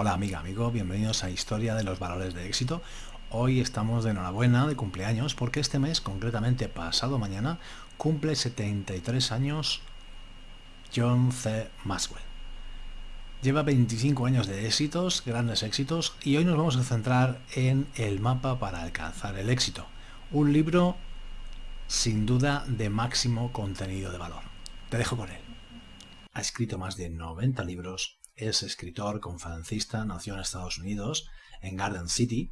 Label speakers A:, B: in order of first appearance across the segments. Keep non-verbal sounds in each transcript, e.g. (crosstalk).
A: Hola amiga, amigo, bienvenidos a Historia de los Valores de Éxito. Hoy estamos de enhorabuena de cumpleaños porque este mes, concretamente pasado mañana, cumple 73 años John C. Maxwell. Lleva 25 años de éxitos, grandes éxitos, y hoy nos vamos a centrar en El mapa para alcanzar el éxito, un libro sin duda de máximo contenido de valor. Te dejo con él. Ha escrito más de 90 libros, es escritor, conferencista, nació en Estados Unidos, en Garden City,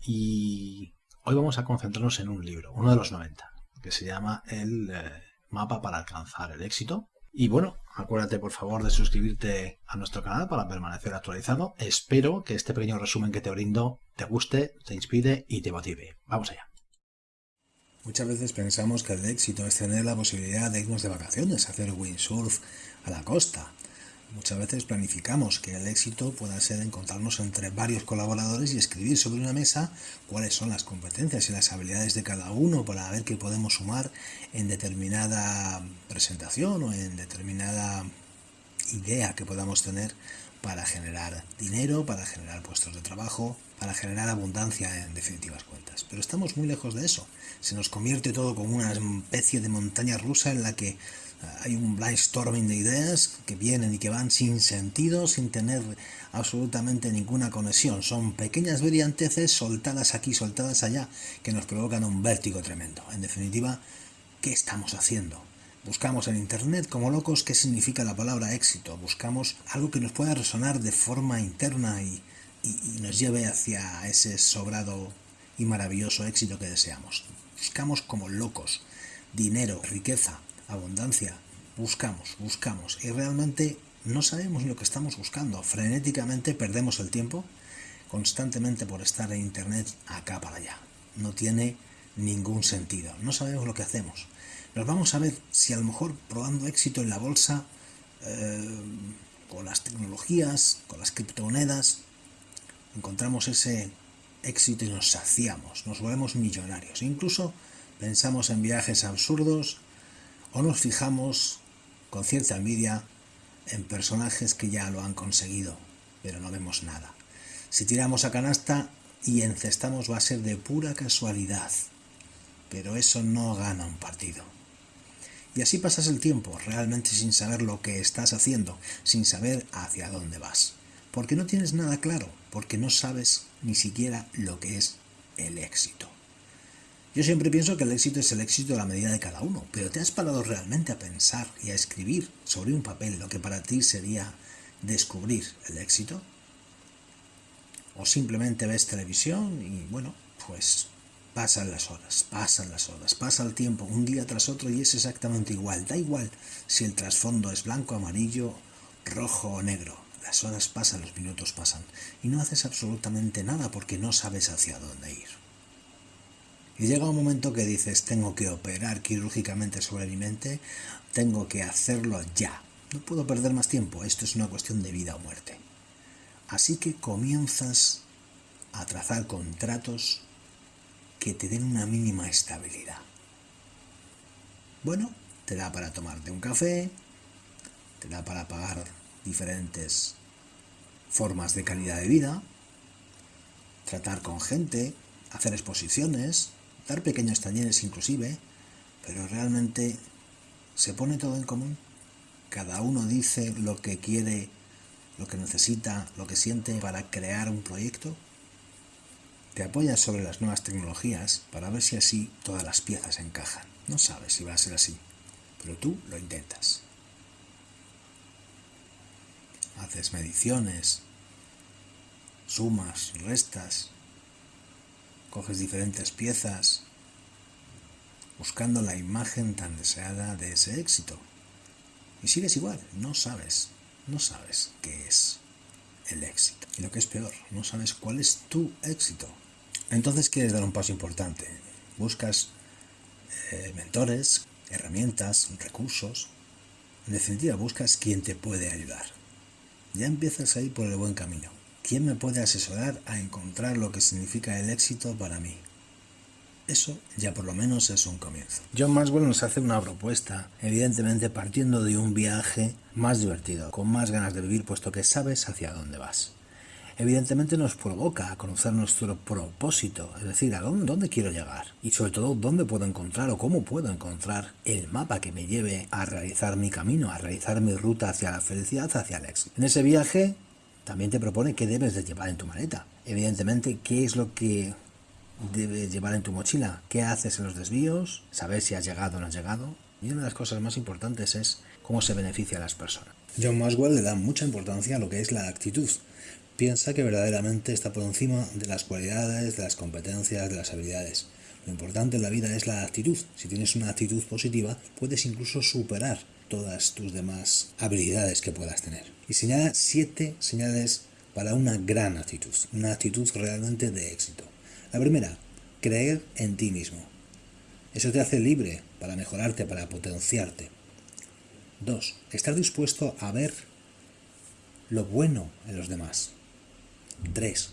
A: y hoy vamos a concentrarnos en un libro, uno de los 90, que se llama El eh, mapa para alcanzar el éxito. Y bueno, acuérdate por favor de suscribirte a nuestro canal para permanecer actualizado. Espero que este pequeño resumen que te brindo te guste, te inspire y te motive. Vamos allá. Muchas veces pensamos que el éxito es tener la posibilidad de irnos de vacaciones, hacer windsurf a la costa. Muchas veces planificamos que el éxito pueda ser encontrarnos entre varios colaboradores y escribir sobre una mesa cuáles son las competencias y las habilidades de cada uno para ver qué podemos sumar en determinada presentación o en determinada idea que podamos tener para generar dinero, para generar puestos de trabajo, para generar abundancia en definitivas cuentas. Pero estamos muy lejos de eso. Se nos convierte todo como una especie de montaña rusa en la que hay un brainstorming de ideas que vienen y que van sin sentido, sin tener absolutamente ninguna conexión. Son pequeñas brillanteces soltadas aquí, soltadas allá, que nos provocan un vértigo tremendo. En definitiva, ¿qué estamos haciendo? Buscamos en Internet como locos qué significa la palabra éxito. Buscamos algo que nos pueda resonar de forma interna y, nos lleve hacia ese sobrado y maravilloso éxito que deseamos. Buscamos como locos dinero, riqueza, abundancia. Buscamos, buscamos y realmente no sabemos lo que estamos buscando. Frenéticamente perdemos el tiempo constantemente por estar en Internet acá para allá. No tiene ningún sentido. No sabemos lo que hacemos. Nos vamos a ver si a lo mejor probando éxito en la bolsa, eh, con las tecnologías, con las criptomonedas, encontramos ese éxito y nos saciamos, nos volvemos millonarios. Incluso pensamos en viajes absurdos o nos fijamos con cierta envidia en personajes que ya lo han conseguido, pero no vemos nada. Si tiramos a canasta y encestamos va a ser de pura casualidad, pero eso no gana un partido. Y así pasas el tiempo, realmente sin saber lo que estás haciendo, sin saber hacia dónde vas. Porque no tienes nada claro, porque no sabes ni siquiera lo que es el éxito. Yo siempre pienso que el éxito es el éxito a la medida de cada uno, pero ¿te has parado realmente a pensar y a escribir sobre un papel lo que para ti sería descubrir el éxito? ¿O simplemente ves televisión y bueno, pues Pasan las horas, pasan las horas, pasa el tiempo, un día tras otro y es exactamente igual. Da igual si el trasfondo es blanco, amarillo, rojo o negro. Las horas pasan, los minutos pasan. Y no haces absolutamente nada porque no sabes hacia dónde ir. Y llega un momento que dices, tengo que operar quirúrgicamente sobre mi mente, tengo que hacerlo ya. No puedo perder más tiempo, esto es una cuestión de vida o muerte. Así que comienzas a trazar contratos que te den una mínima estabilidad. Bueno, te da para tomarte un café, te da para pagar diferentes formas de calidad de vida, tratar con gente, hacer exposiciones, dar pequeños talleres inclusive, pero realmente se pone todo en común. Cada uno dice lo que quiere, lo que necesita, lo que siente para crear un proyecto te apoyas sobre las nuevas tecnologías para ver si así todas las piezas encajan. No sabes si va a ser así, pero tú lo intentas. Haces mediciones, sumas, restas, coges diferentes piezas, buscando la imagen tan deseada de ese éxito. Y sigues igual, no sabes, no sabes qué es el éxito. Y lo que es peor, no sabes cuál es tu éxito. Entonces quieres dar un paso importante. Buscas eh, mentores, herramientas, recursos. En definitiva, buscas quien te puede ayudar. Ya empiezas a ir por el buen camino. ¿Quién me puede asesorar a encontrar lo que significa el éxito para mí? Eso ya por lo menos es un comienzo. John Maxwell nos hace una propuesta, evidentemente partiendo de un viaje más divertido, con más ganas de vivir, puesto que sabes hacia dónde vas. evidentemente nos provoca a conocer nuestro propósito, es decir, a dónde, quiero llegar y sobre todo dónde puedo encontrar o cómo puedo encontrar el mapa que me lleve a realizar mi camino, a realizar mi ruta hacia la felicidad, hacia el éxito. En ese viaje también te propone qué debes de llevar en tu maleta. Evidentemente, qué es lo que debes llevar en tu mochila, qué haces en los desvíos, saber si has llegado o no has llegado. Y una de las cosas más importantes es cómo se beneficia a las personas. John Maxwell le da mucha importancia a lo que es la actitud. Piensa que verdaderamente está por encima de las cualidades, de las competencias, de las habilidades. Lo importante en la vida es la actitud. Si tienes una actitud positiva, puedes incluso superar todas tus demás habilidades que puedas tener. Y señala siete señales para una gran actitud, una actitud realmente de éxito. La primera, creer en ti mismo. Eso te hace libre para mejorarte, para potenciarte. Dos, estar dispuesto a ver lo bueno en los demás. Tres,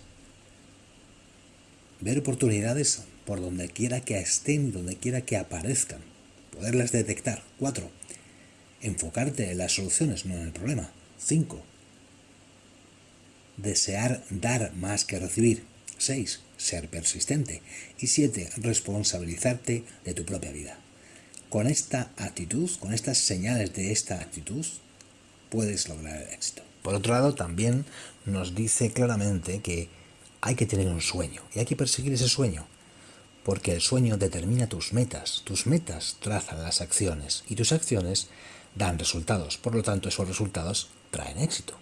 A: ver oportunidades por donde quiera que estén, donde quiera que aparezcan. Poderlas detectar. Cuatro, enfocarte en las soluciones, no en el problema. Cinco, desear dar más que recibir. Seis, ser persistente. Y siete, responsabilizarte de tu propia vida. Con esta actitud, con estas señales de esta actitud, puedes lograr el éxito. Por otro lado, también nos dice claramente que hay que tener un sueño y hay que perseguir ese sueño, porque el sueño determina tus metas, tus metas trazan las acciones y tus acciones dan resultados, por lo tanto esos resultados traen éxito.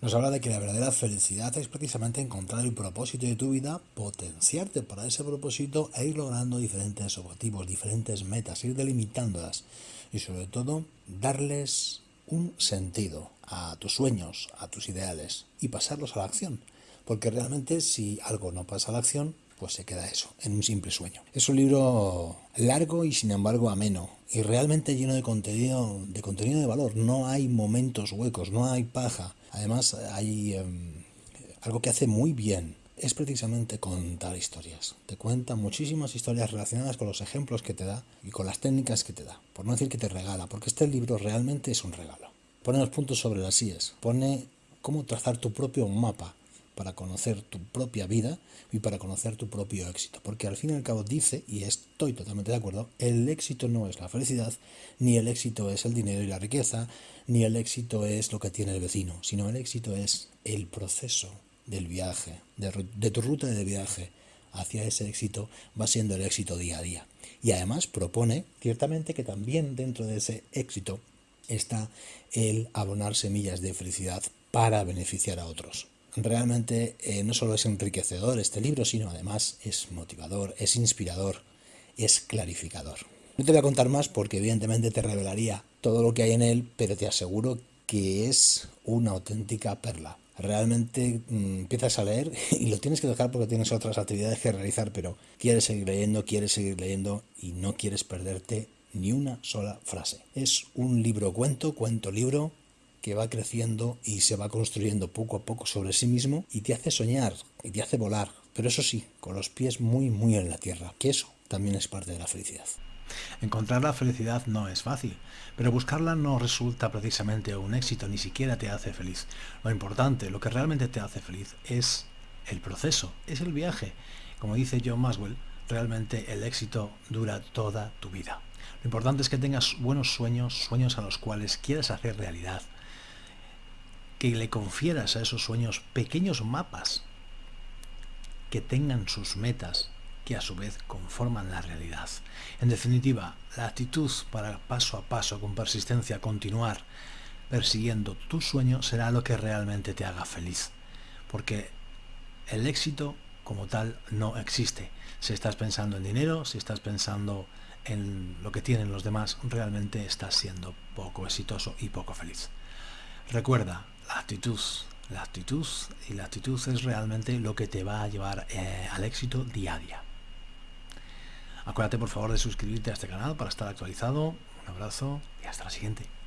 A: Nos habla de que la verdadera felicidad es precisamente encontrar el propósito de tu vida, potenciarte para ese propósito e ir logrando diferentes objetivos, diferentes metas, ir delimitándolas y sobre todo darles un sentido a tus sueños, a tus ideales y pasarlos a la acción. Porque realmente si algo no pasa a la acción, pues se queda eso, en un simple sueño. Es un libro largo y sin embargo ameno y realmente lleno de contenido, de contenido de valor. No hay momentos huecos, no hay paja. Además hay em, algo que hace muy bien. Es precisamente contar historias. Te cuenta muchísimas historias relacionadas con los ejemplos que te da y con las técnicas que te da. Por no decir que te regala, porque este libro realmente es un regalo. Pone los puntos sobre las IES. Pone cómo trazar tu propio mapa para conocer tu propia vida y para conocer tu propio éxito. Porque al fin y al cabo dice, y estoy totalmente de acuerdo, el éxito no es la felicidad, ni el éxito es el dinero y la riqueza, ni el éxito es lo que tiene el vecino, sino el éxito es el proceso del viaje, de, tu ruta de viaje hacia ese éxito, va siendo el éxito día a día. Y además propone ciertamente que también dentro de ese éxito está el abonar semillas de felicidad para beneficiar a otros realmente eh, no solo es enriquecedor este libro, sino además es motivador, es inspirador, es clarificador. No te voy a contar más porque evidentemente te revelaría todo lo que hay en él, pero te aseguro que es una auténtica perla. Realmente mm, empiezas a leer (laughs) y lo tienes que dejar porque tienes otras actividades que realizar, pero quieres seguir leyendo, quieres seguir leyendo y no quieres perderte ni una sola frase. Es un libro cuento, cuento libro, que va creciendo y se va construyendo poco a poco sobre sí mismo y te hace soñar y te hace volar, pero eso sí, con los pies muy muy en la tierra, que eso también es parte de la felicidad. Encontrar la felicidad no es fácil, pero buscarla no resulta precisamente un éxito, ni siquiera te hace feliz. Lo importante, lo que realmente te hace feliz es el proceso, es el viaje. Como dice John Maxwell, realmente el éxito dura toda tu vida. Lo importante es que tengas buenos sueños, sueños a los cuales quieras hacer realidad, que le confieras a esos sueños pequeños mapas que tengan sus metas que a su vez conforman la realidad. En definitiva, la actitud para paso a paso, con persistencia, continuar persiguiendo tu sueño será lo que realmente te haga feliz. Porque el éxito como tal no existe. Si estás pensando en dinero, si estás pensando en lo que tienen los demás, realmente estás siendo poco exitoso y poco feliz. Recuerda, la actitud. La actitud y la actitud es realmente lo que te va a llevar eh, al éxito día a día. Acuérdate por favor de suscribirte a este canal para estar actualizado. Un abrazo y hasta la siguiente.